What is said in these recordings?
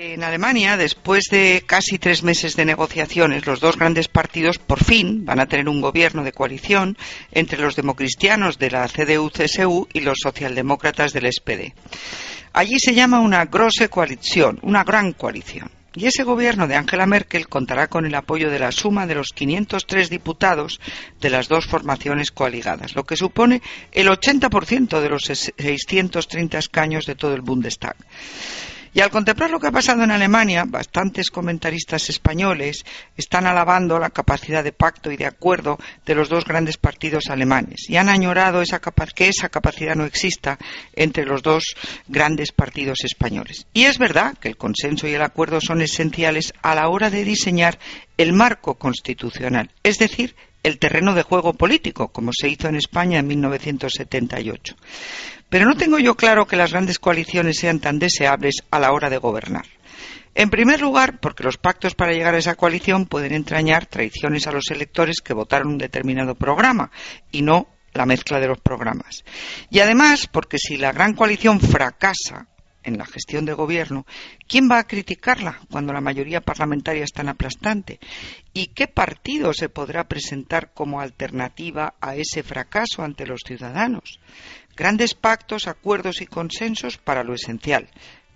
En Alemania, después de casi tres meses de negociaciones, los dos grandes partidos por fin van a tener un gobierno de coalición entre los democristianos de la CDU-CSU y los socialdemócratas del SPD. Allí se llama una grosse coalición, una gran coalición. Y ese gobierno de Angela Merkel contará con el apoyo de la suma de los 503 diputados de las dos formaciones coaligadas, lo que supone el 80% de los 630 escaños de todo el Bundestag. Y al contemplar lo que ha pasado en Alemania, bastantes comentaristas españoles están alabando la capacidad de pacto y de acuerdo de los dos grandes partidos alemanes y han añorado que esa capacidad no exista entre los dos grandes partidos españoles. Y es verdad que el consenso y el acuerdo son esenciales a la hora de diseñar el marco constitucional, es decir, el terreno de juego político, como se hizo en España en 1978. Pero no tengo yo claro que las grandes coaliciones sean tan deseables a la hora de gobernar. En primer lugar, porque los pactos para llegar a esa coalición pueden entrañar traiciones a los electores que votaron un determinado programa y no la mezcla de los programas. Y además, porque si la gran coalición fracasa, en la gestión de gobierno, ¿quién va a criticarla cuando la mayoría parlamentaria es tan aplastante? ¿Y qué partido se podrá presentar como alternativa a ese fracaso ante los ciudadanos? Grandes pactos, acuerdos y consensos para lo esencial,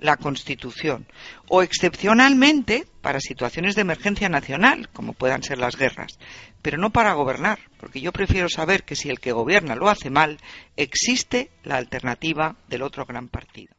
la Constitución, o excepcionalmente para situaciones de emergencia nacional, como puedan ser las guerras, pero no para gobernar, porque yo prefiero saber que si el que gobierna lo hace mal, existe la alternativa del otro gran partido.